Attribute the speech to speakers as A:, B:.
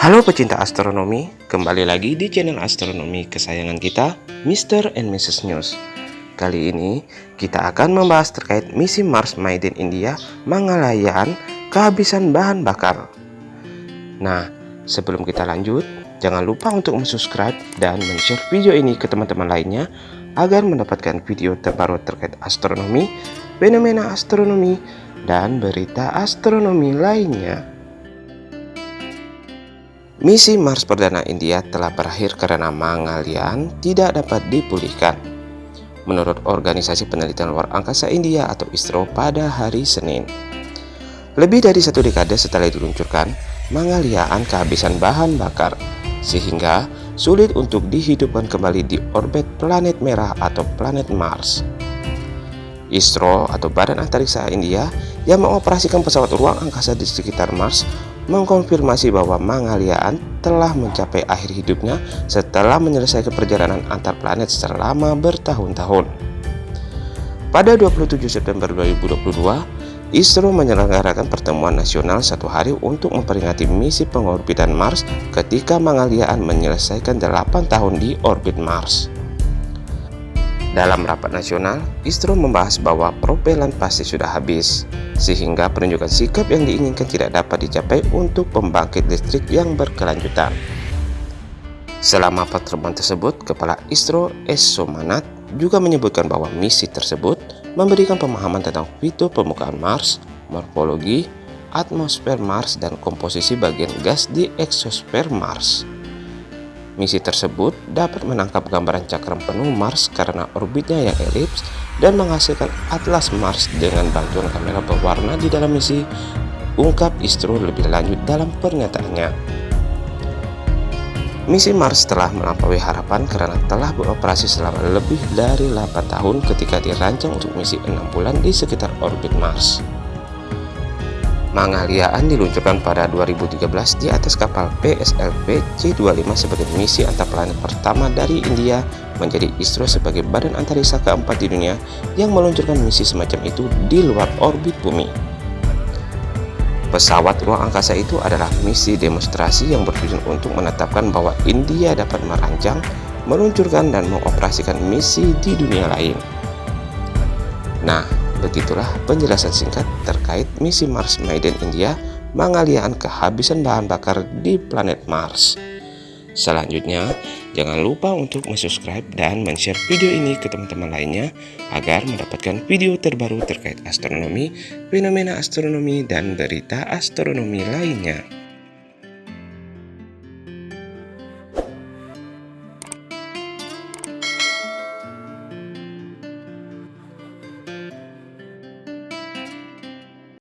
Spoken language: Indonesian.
A: Halo pecinta astronomi, kembali lagi di channel astronomi kesayangan kita, Mr. and Mrs. News. Kali ini kita akan membahas terkait misi Mars Maiden India Mangalayaan kehabisan bahan bakar. Nah, sebelum kita lanjut, jangan lupa untuk subscribe dan share video ini ke teman-teman lainnya agar mendapatkan video terbaru terkait astronomi, fenomena astronomi, dan berita astronomi lainnya. Misi Mars Perdana India telah berakhir karena Mangalyaan tidak dapat dipulihkan. Menurut Organisasi Penelitian Luar Angkasa India atau ISRO pada hari Senin. Lebih dari satu dekade setelah diluncurkan, Mangalyaan kehabisan bahan bakar, sehingga sulit untuk dihidupkan kembali di orbit planet merah atau planet Mars. ISRO atau Badan Antariksa India yang mengoperasikan pesawat ruang angkasa di sekitar Mars mengkonfirmasi bahwa Mangalyaan telah mencapai akhir hidupnya setelah menyelesaikan perjalanan antar planet selama bertahun-tahun. Pada 27 September 2022, ISRO menyelenggarakan pertemuan nasional satu hari untuk memperingati misi pengorbitan Mars ketika Mangalyaan menyelesaikan 8 tahun di orbit Mars. Dalam rapat nasional, ISRO membahas bahwa propelan pasti sudah habis, sehingga penunjukan sikap yang diinginkan tidak dapat dicapai untuk pembangkit listrik yang berkelanjutan. Selama pertemuan tersebut, Kepala ISRO S. Somanat juga menyebutkan bahwa misi tersebut memberikan pemahaman tentang fitur permukaan Mars, morfologi, atmosfer Mars, dan komposisi bagian gas di eksosfer Mars. Misi tersebut dapat menangkap gambaran cakram penuh Mars karena orbitnya yang elips dan menghasilkan atlas Mars dengan bantuan kamera berwarna di dalam misi, ungkap Istro lebih lanjut dalam pernyataannya. Misi Mars telah melampaui harapan karena telah beroperasi selama lebih dari 8 tahun ketika dirancang untuk misi 6 bulan di sekitar orbit Mars. Mangalyaan diluncurkan pada 2013 di atas kapal PSLV C-25 sebagai misi antar planet pertama dari India menjadi ISRO sebagai badan antariksa keempat di dunia yang meluncurkan misi semacam itu di luar orbit bumi. Pesawat ruang angkasa itu adalah misi demonstrasi yang bertujuan untuk menetapkan bahwa India dapat merancang, meluncurkan, dan mengoperasikan misi di dunia lain. Nah, Begitulah penjelasan singkat terkait misi Mars Maiden India Mangalyaan kehabisan bahan bakar di planet Mars. Selanjutnya, jangan lupa untuk subscribe dan share video ini ke teman-teman lainnya agar mendapatkan video terbaru terkait astronomi, fenomena astronomi, dan berita astronomi lainnya.